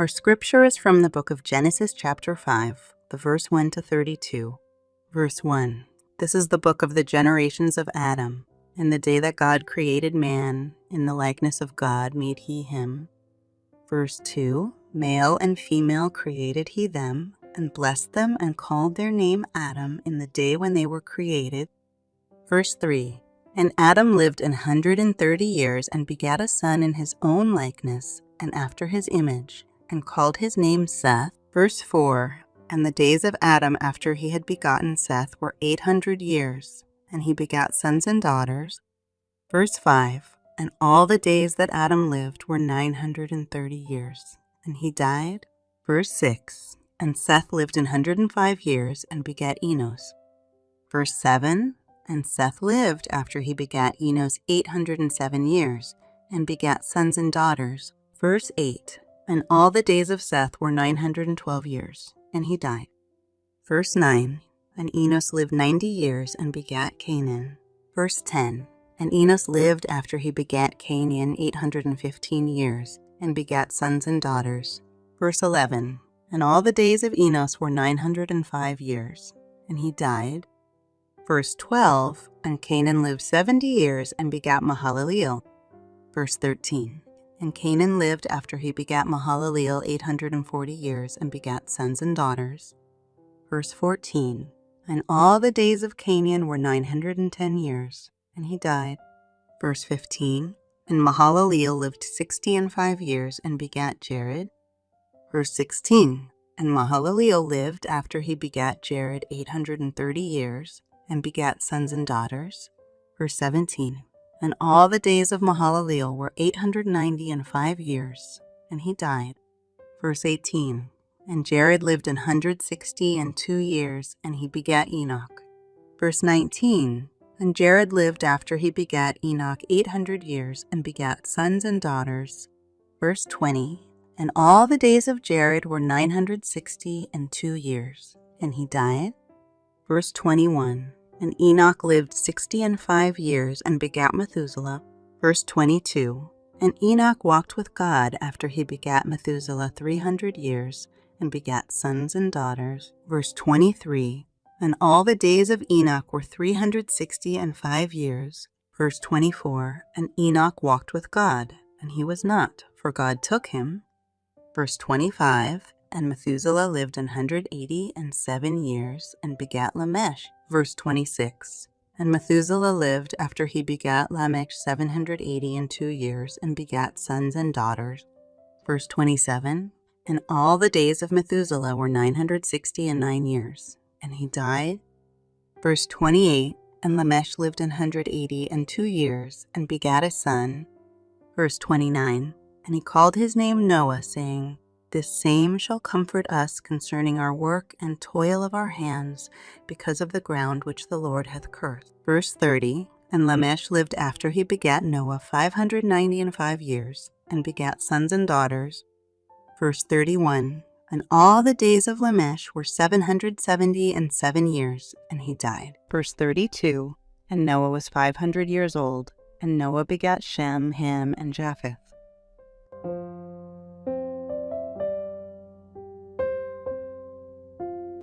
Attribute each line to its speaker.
Speaker 1: Our scripture is from the book of Genesis, chapter 5, the verse 1 to 32. Verse 1 This is the book of the generations of Adam. In the day that God created man, in the likeness of God made he him. Verse 2 Male and female created he them, and blessed them, and called their name Adam in the day when they were created. Verse 3 And Adam lived an hundred and thirty years, and begat a son in his own likeness, and after his image and called his name Seth. Verse 4 And the days of Adam after he had begotten Seth were eight hundred years, and he begat sons and daughters. Verse 5 And all the days that Adam lived were nine hundred and thirty years, and he died. Verse 6 And Seth lived an hundred and five years, and begat Enos. Verse 7 And Seth lived after he begat Enos eight hundred and seven years, and begat sons and daughters. Verse 8 and all the days of Seth were 912 years, and he died. Verse 9 And Enos lived 90 years and begat Cainan. Verse 10 And Enos lived after he begat Cainan 815 years, and begat sons and daughters. Verse 11 And all the days of Enos were 905 years, and he died. Verse 12 And Cainan lived 70 years and begat Mahalaleel. Verse 13 and Cainan lived after he begat Mahalaleel 840 years and begat sons and daughters. Verse 14 And all the days of Cainan were 910 years, and he died. Verse 15 And Mahalaleel lived sixty and five years and begat Jared. Verse 16 And Mahalaleel lived after he begat Jared 830 years and begat sons and daughters. Verse 17 and all the days of Mahalaleel were 890 and five years, and he died. Verse 18 And Jared lived an 160 and two years, and he begat Enoch. Verse 19 And Jared lived after he begat Enoch 800 years, and begat sons and daughters. Verse 20 And all the days of Jared were 960 and two years, and he died. Verse 21 and Enoch lived sixty and five years and begat Methuselah. Verse 22 And Enoch walked with God after he begat Methuselah three hundred years and begat sons and daughters. Verse 23 And all the days of Enoch were three hundred sixty and five years. Verse 24 And Enoch walked with God, and he was not, for God took him. Verse 25 And Methuselah lived an hundred eighty and seven years and begat Lamech. Verse 26 And Methuselah lived after he begat Lamech 780 and two years, and begat sons and daughters. Verse 27 And all the days of Methuselah were 960 and nine years, and he died. Verse 28 And Lamech lived an hundred eighty and two years, and begat a son. Verse 29 And he called his name Noah, saying, this same shall comfort us concerning our work and toil of our hands, because of the ground which the Lord hath cursed. Verse 30 And Lamech lived after he begat Noah five hundred ninety and five years, and begat sons and daughters. Verse 31 And all the days of Lamech were seven hundred seventy and seven years, and he died. Verse 32 And Noah was five hundred years old, and Noah begat Shem, Ham, and Japheth.